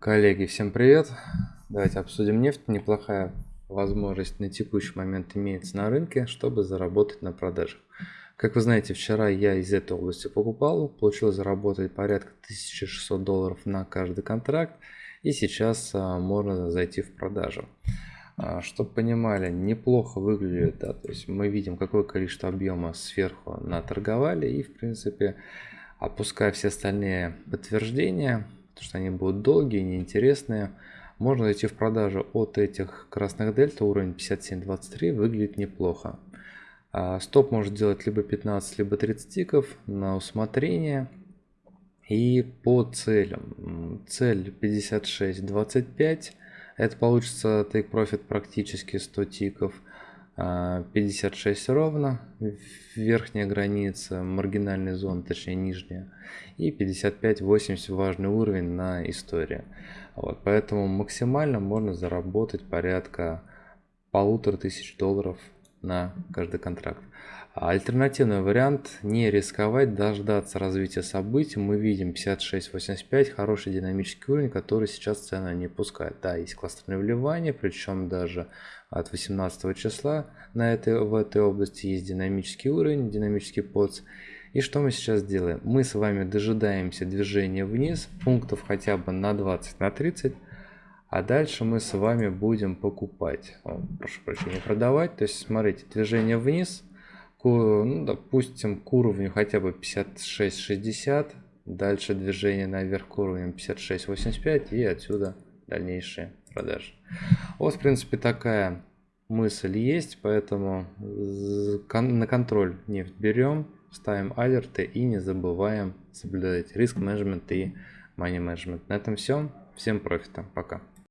Коллеги, всем привет! Давайте обсудим нефть. Неплохая возможность на текущий момент имеется на рынке, чтобы заработать на продажах. Как вы знаете, вчера я из этой области покупал, получил заработать порядка 1600 долларов на каждый контракт, и сейчас а, можно зайти в продажу. А, чтобы понимали, неплохо выглядит, да, то есть мы видим, какое количество объема сверху наторговали, и в принципе, опуская все остальные подтверждения, потому что они будут долгие, неинтересные. Можно зайти в продажу от этих красных дельта, уровень 57.23, выглядит неплохо. А, стоп может делать либо 15, либо 30 тиков на усмотрение. И по целям. Цель 56.25. Это получится take profit практически 100 тиков. 56 а, ровно, верхняя граница, маргинальная зона, точнее нижняя, и 55-80 важный уровень на истории. Вот, поэтому максимально можно заработать порядка полутора тысяч долларов на каждый контракт. А альтернативный вариант не рисковать, дождаться развития событий. Мы видим 56.85, хороший динамический уровень, который сейчас цена не пускает. Да, есть кластерное вливание, причем даже от 18 числа на этой, в этой области есть динамический уровень, динамический подс. И что мы сейчас делаем? Мы с вами дожидаемся движения вниз, пунктов хотя бы на 20, на 30, а дальше мы с вами будем покупать, О, прошу прощения, продавать. То есть, смотрите, движение вниз, к, ну, допустим, к уровню хотя бы 56-60, дальше движение наверх к уровню 56-85 и отсюда дальнейшие продажи. Вот, в принципе, такая мысль есть, поэтому на контроль нефть берем, ставим алерты и не забываем соблюдать риск менеджмент и money менеджмент. На этом все. Всем профита. Пока.